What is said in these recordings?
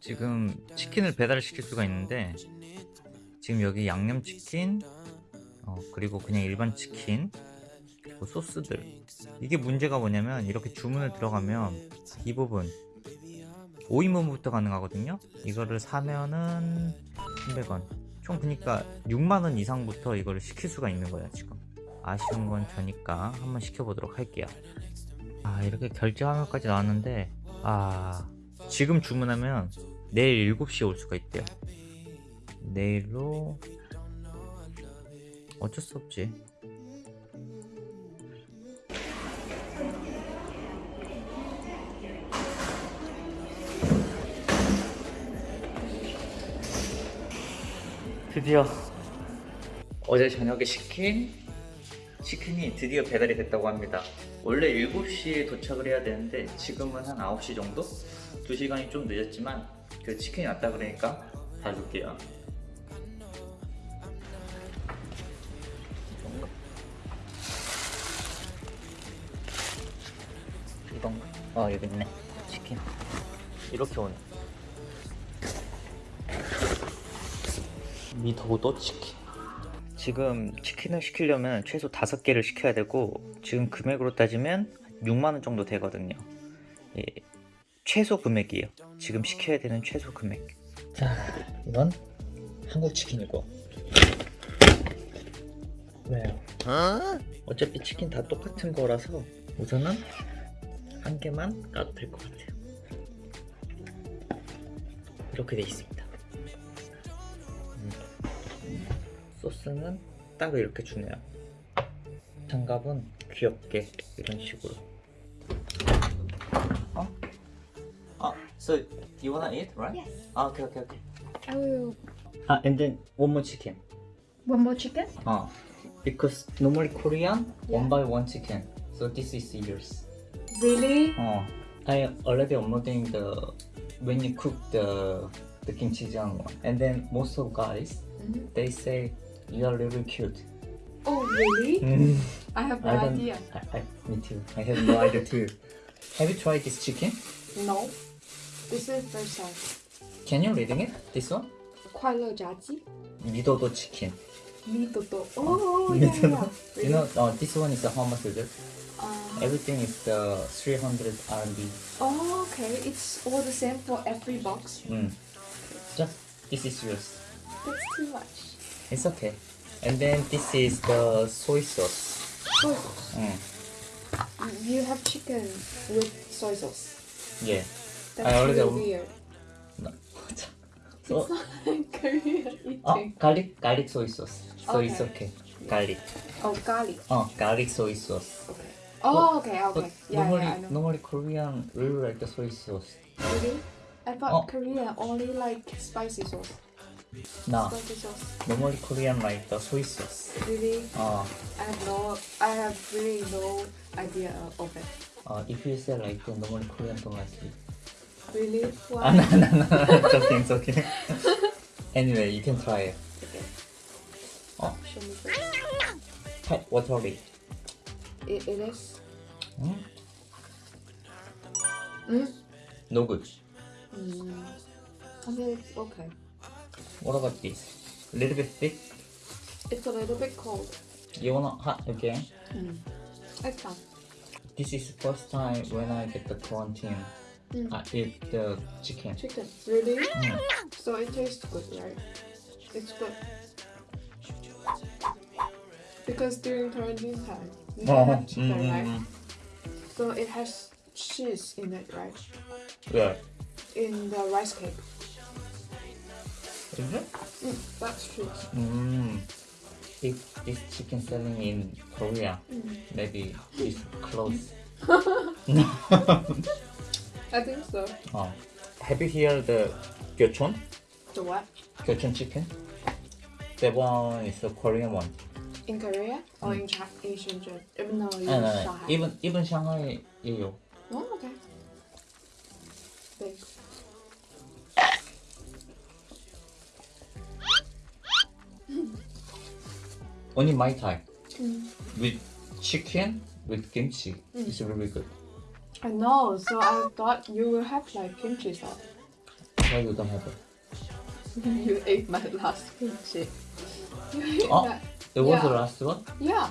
지금 치킨을 배달을 시킬 수가 있는데 지금 여기 양념치킨 어, 그리고 그냥 일반 치킨 그리고 소스들. 이게 문제가 뭐냐면 이렇게 주문을 들어가면 이 부분 5인분부터 가능하거든요. 이거를 사면은 300원. 총 그니까 6만원 이상부터 이거를 시킬 수가 있는 거예요 지금. 아쉬운 건 저니까 한번 시켜보도록 할게요. 아 이렇게 결제 화면까지 나왔는데 아 지금 주문하면 내일 7시에 올 수가 있대요. 내일로 어쩔 수 없지. 드디어 어제 저녁에 시킨 치킨이 드디어 배달이 됐다고 합니다 원래 7시에 도착을 해야 되는데 지금은 한 9시 정도? 2시간이 좀 늦었지만 그 치킨이 왔다 그러니까 다 줄게요. 이건가? 어 여기 있네. 치킨. 이렇게 오네. 미도도 치킨 지금 치킨을 시키려면 최소 5개를 시켜야 되고 지금 금액으로 따지면 6만원 정도 되거든요. 예, 최소 금액이에요. 지금 시켜야 되는 최소 금액. 자 이건 한국 치킨이고. 왜요? 어차피 치킨 다 똑같은 거라서 우선은 한 개만 까도 될 것 같아요. 이렇게 돼 있습니다 소스는 따로 이렇게 주네요 장갑은 귀엽게 이런 식으로 어? 어? So you wanna eat, right? Yes. 아, okay, okay, okay. I will. 아, and then one more chicken. One more chicken? 어. Because normally Korean Yeah. one by one chicken. So this is yours. Really? 어. I already uploading the when you cook the the kimchi장 one. And then most of guys Mhm. they say You're really cute. Oh, really? Mm. I have no I idea. I, I, me too. I have no idea too. Have you tried this chicken? No. This is first time. Can you reading it? This one? 快乐炸鸡? Midodo chicken. Midodo. Oh, oh. yeah, yeah. Really? You know, oh, this one is a how much is it? Uh, Everything is the 300 RMB. Oh, okay. It's all the same for every box. Mm. Just, this is yours. That's too much. It's okay. And then this is the soy sauce. Soy sauce. Mm. You have chicken with soy sauce. Yeah. That's I already- really weird. No. so, Korean oh, eating. garlic, garlic soy sauce. So it's Okay. okay. Garlic. Oh, garlic. Oh, garlic soy sauce. Okay. Oh, okay, okay. Yeah, normally, yeah, I know. normally Korean really like the soy sauce. Really? I thought Oh. Korea only like spicy sauce. Spicy sauce. normally Korean like the soy sauce. Really? Uh, I have no. I have really no idea of it. uh, if you say like the normally Korean don't like it. Really? Ah, Why? no, no, no, it's okay, it's okay. anyway, you can try it. Okay. Oh. Show me first. Hot watery. It, it is. Mm? Mm. No good. Mm. I mean, it's okay. What about this? A little bit thick. It's a little bit cold. You wanna hot again? Mm. It's fine. This is the first time when I get the quarantine. Mm. I eat the chicken. Chicken. Really? Mm. So it tastes good, right? It's good. Because during quarantine time, you Oh, have chicken, mm, right? mm, So it has cheese in it, right? Yeah. In the rice cake. Is it? Mm, that's true. Mm. If this chicken selling in Korea, Mm. maybe it's close. I think so. oh. Have you heard the Kyochon? The what? Kyochon chicken? That one is the Korean one. In Korea or in, Chi- in Shenzhen? Uh, no, in no, no. Shanghai. Even even Shanghai, 예요. Only my type Mm. with chicken with kimchi. It's really good. I know, so I thought you will have like kimchi sauce. Why you don't have it? you ate my last kimchi. Oh. that. It was the last one? Yeah.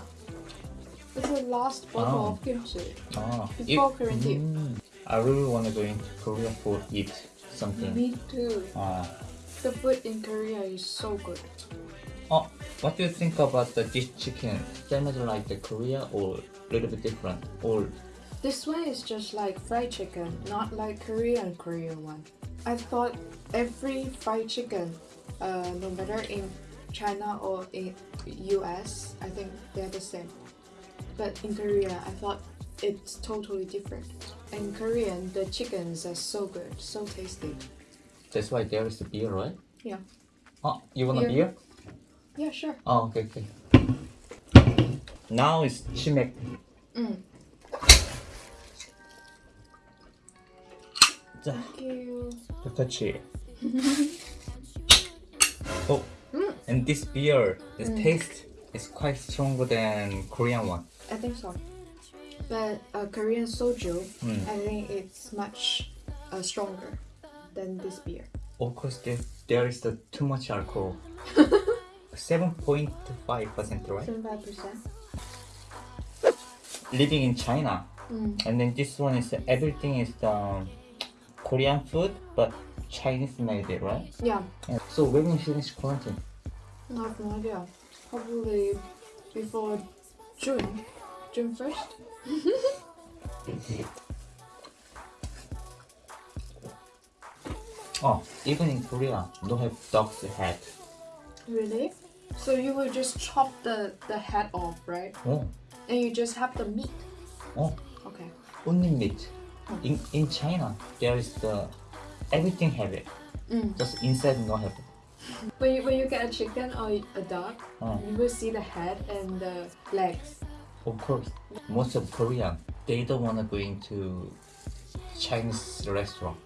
It's the last bottle Oh. of kimchi. Ah, Before quarantine. Mm, I really want to go into Korea for eat something. Me too. Ah. The food in Korea is so good. Oh, what do you think about the this chicken? Same as like the Korea or a little bit different? Or This one is just like fried chicken, not like Korean Korean one. I thought every fried chicken, uh, no matter in China or in US, I think they're the same. But in Korea, I thought it's totally different. In Korean, the chickens are so good, so tasty. that's why there is the beer, right? Yeah. Oh, you want a Beer. Yeah, sure. Oh, okay, okay. Now it's chimek. Mm. 자, Thank you. touchy. oh, Mm. and this beer, this Mm. taste is quite stronger than Korean one. I think so. But uh, Korean soju, Mm. I think it's much uh, stronger than this beer. Of course, there, there is the too much alcohol. Seven point five percent, right? 75%. Living in China, Mm. and then this one is everything is the Korean food, but Chinese made it, right? Yeah, And so when you finish quarantine, I have no idea. Probably before June. June 1st? oh, even in Korea, don't have dog's head. Really? So you will just chop the, the head off, right? Oh, And you just have the meat. oh, Okay. only meat. In in China, there is the everything have it. Mm. Just inside no have it. When, you, when you get a chicken or a dog, Oh. you will see the head and the legs. Of course, most of Korean they don't wanna go into Chinese restaurant.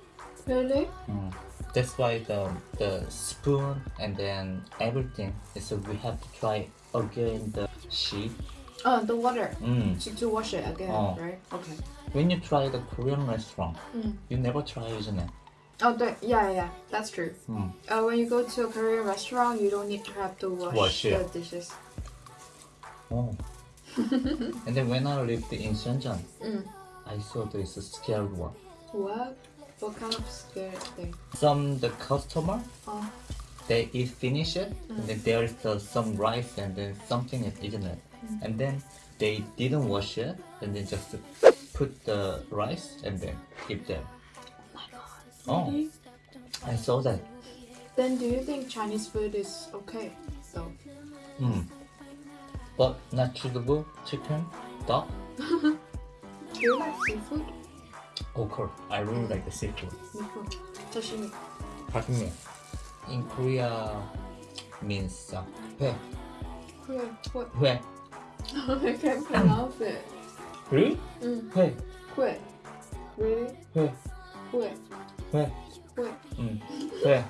Really? Mm. That's why the the spoon and then everything. So we have to try again the sheet. Oh, the water. Mm. To, to wash it again, Oh. right? Okay. When you try the Korean restaurant, Mm. you never try, isn't it? Oh, the, yeah, yeah, that's true. Mm. Uh, when you go to a Korean restaurant, you don't need to have to wash, Wash, the yeah. dishes. Oh. and then when I lived in Shenzhen, Mm. I saw this scary one. What? What kind of scary thing? Some the customer Oh, they eat finish it, and then there is uh, some rice and then something is isn't it? And then they didn't wash it, and then just put the rice and then give them. Oh, really? I saw that. Then do you think Chinese food is okay? So, Mm. But not suitable chicken, duck. do you like seafood? Oh, cool. I really mm. like the seafood. Me too. Sashimi. Sashimi. In Korea means uh, hue. Hue. What? Hue. I can't pronounce it. Mm. Really? Mm. Hue. Hue. Really? Hue. Hue. Hue. Hue. Mm. Hue.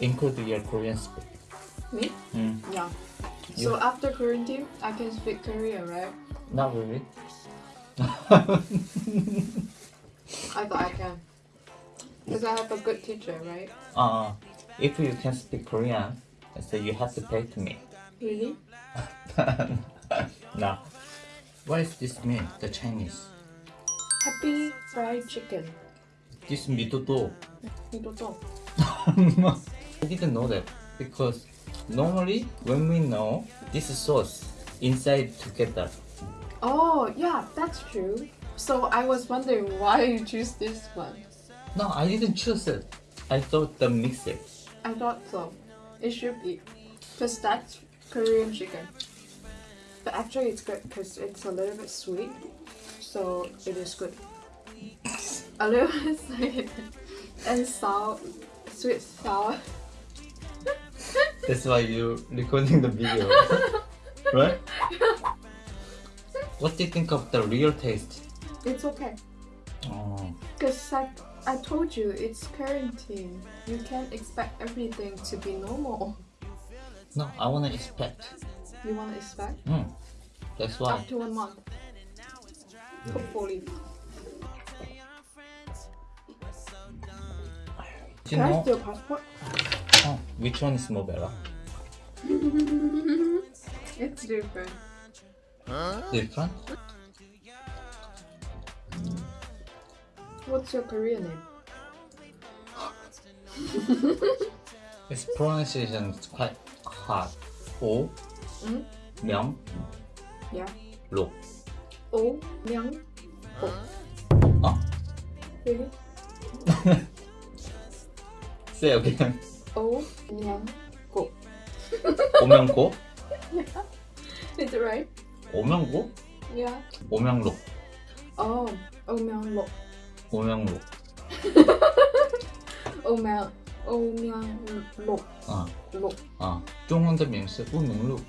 Include your Korean speak. Me? Mm. Yeah. You? So after quarantine, I can speak Korean, right? Not really. I thought I can. Because I have a good teacher, right? Uh, if you can speak Korean, so you have to pay to me. Really? no. What does this mean, the Chinese? Happy fried chicken. This midodo. Midodo. I didn't know that because normally when we know this sauce inside together Oh, yeah, that's true. So I was wondering why you choose this one. No, I didn't choose it. I thought the mix it. I thought so. It should be. Because that's Korean chicken. But actually, it's good because it's a little bit sweet. So it is good. A little bit sweet. And sour. Sweet, sour. That's why you're recording the video, right? What do you think of the real taste? It's okay. Oh. Because I, I told you, it's quarantine. You can't expect everything to be normal. No, I want to expect. You want to expect? Mm. That's why. After one month. Mm. Hopefully. Do you Can know? I steal passport? Oh, which one is more better? it's different. 1판? What's your career name? It's pronunciation quite hard. 오, 응? 명, 야, 로. 오, 명, 오. 어? 여기? 세요 그냥. 오, 명, 고. 오명고? Is it right? 오명고? Yeah. 오명록. Oh, O Myung Lo. 오명록. O Myung O Myung Lo. 啊 Lo. 啊，中文的名是乌明路。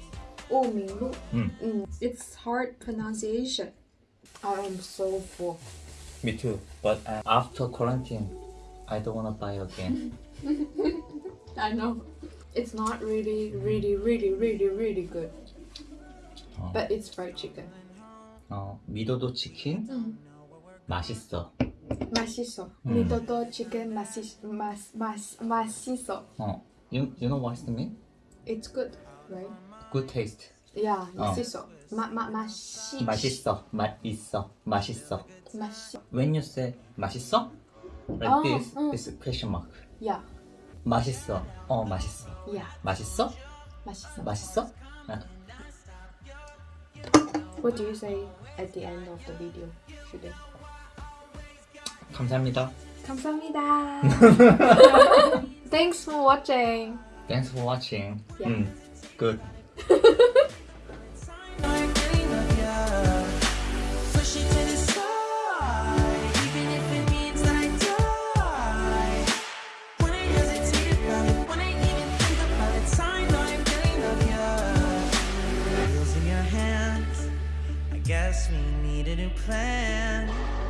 O Myung Lo. Mm. Mm. It's hard pronunciation. I am so full. Me too. But uh, after quarantine, I don't wanna buy again. I know. It's not really, really, really, really, really good. 어, But it's fried chicken. 어, 미도도 치킨 음. 맛있어. 맛있어. 음. 미도도 chicken 맛있 맛, 맛, 맛있어. 어, you you know what's the mean? It's good, right? Good taste. Yeah, 어. 맛있어. 마, 마, 맛이 맛있어. 맛있어. 맛있어. 맛있어. When you say 맛있어, like 어, this, 응. a question mark. Yeah, 맛있어. 어, 맛있어. yeah. 맛있어? 맛있어. 맛있어? 아, What do you say at the end of the video today? 감사합니다. 감사합니다. Thanks for watching. Thanks for watching. Yeah. 음, good. New plan.